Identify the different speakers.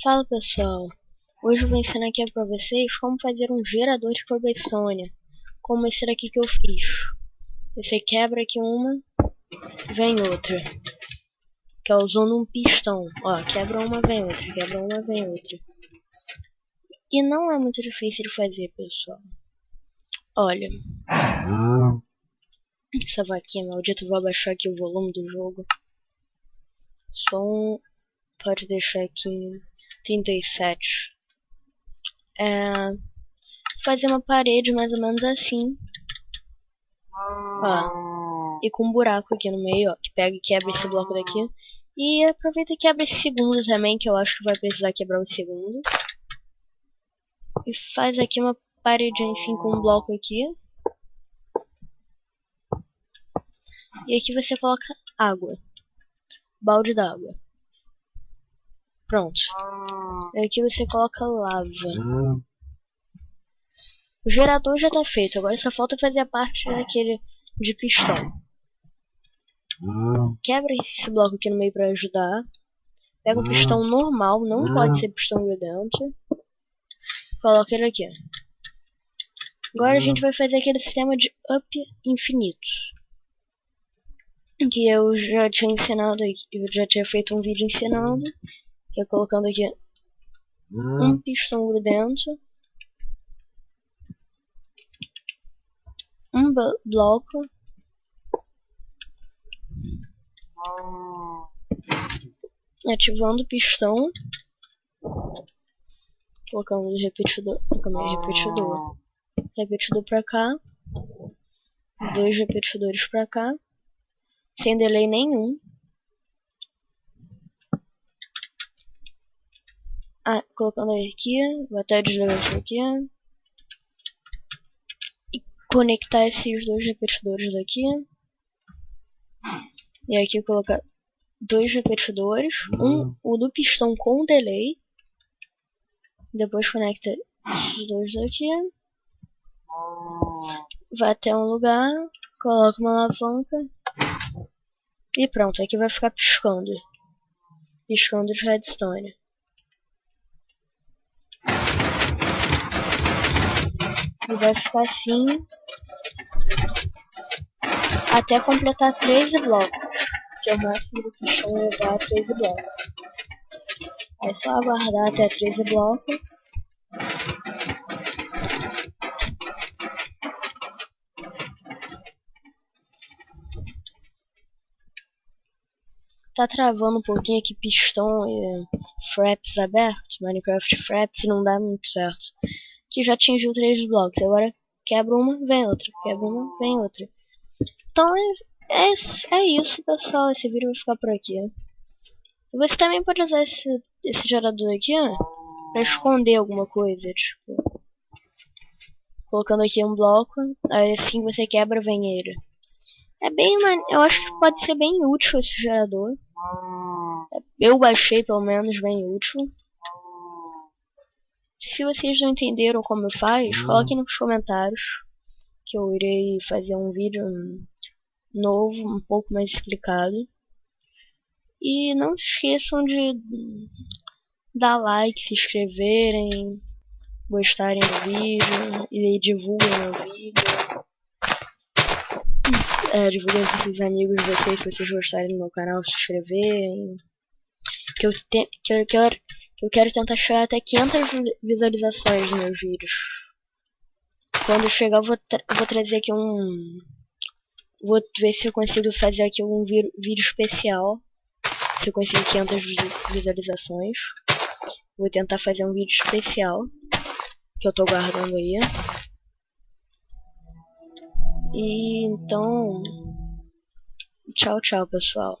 Speaker 1: Fala pessoal, hoje eu vou ensinar aqui pra vocês como fazer um gerador de cobblestone, como esse daqui que eu fiz. Você quebra aqui uma, vem outra, que é usando um pistão, ó, quebra uma, vem outra, quebra uma, vem outra. E não é muito difícil de fazer pessoal. Olha, essa vaquinha maldita, vou abaixar aqui o volume do jogo. Som, pode deixar aqui 37. É, fazer uma parede mais ou menos assim. Ó, e com um buraco aqui no meio, ó, que pega e quebra esse bloco daqui. E aproveita e quebra esse segundo também, que eu acho que vai precisar quebrar o segundo. E faz aqui uma parede assim com um bloco aqui. E aqui você coloca água. Balde d'água. Pronto. Aqui você coloca lava. O gerador já está feito. Agora só falta fazer a parte daquele de pistão. Quebra esse bloco aqui no meio para ajudar. Pega um pistão normal, não pode ser pistão grudento. Coloca ele aqui. Agora a gente vai fazer aquele sistema de up infinito. Que eu já tinha ensinado. Eu já tinha feito um vídeo ensinando que é colocando aqui hum. um pistão grudento, um bloco, ativando o pistão, colocando o repetidor, colocando repetidor, repetidor para cá, dois repetidores para cá, sem delay nenhum. Ah, colocando aqui, até desligar isso aqui. E conectar esses dois repetidores aqui. E aqui colocar dois repetidores, um o do pistão com delay. Depois conecta esses dois aqui. Vai até um lugar, coloca uma alavanca. E pronto, aqui vai ficar piscando. Piscando de redstone. E vai ficar assim até completar 13 blocos, que é o máximo que estão levar a 13 blocos. É só aguardar até 13 blocos. Tá travando um pouquinho aqui pistão e fraps abertos, Minecraft fraps, não dá muito certo que já atingiu três blocos. Agora quebra uma, vem outra. Quebra uma, vem outra. Então é, é, é isso, pessoal. Esse vídeo vai ficar por aqui. Você também pode usar esse, esse gerador aqui, ó, pra esconder alguma coisa, tipo... Colocando aqui um bloco, aí assim você quebra, vem ele. É bem, eu acho que pode ser bem útil esse gerador. Eu baixei, pelo menos, bem útil. Se vocês não entenderam como faz, hum. coloquem nos comentários que eu irei fazer um vídeo novo, um pouco mais explicado. E não se esqueçam de dar like, se inscreverem, gostarem do vídeo e divulguem o vídeo. É, divulguem para seus amigos de vocês se vocês gostarem do meu canal, se inscreverem. Que eu, te, que eu quero eu quero tentar chegar até 500 visualizações nos meus vídeos. Quando chegar, eu vou, tra vou trazer aqui um... Vou ver se eu consigo fazer aqui um vídeo especial. Se eu conseguir 500 visualizações. Vou tentar fazer um vídeo especial. Que eu tô guardando aí. E então... Tchau, tchau, pessoal.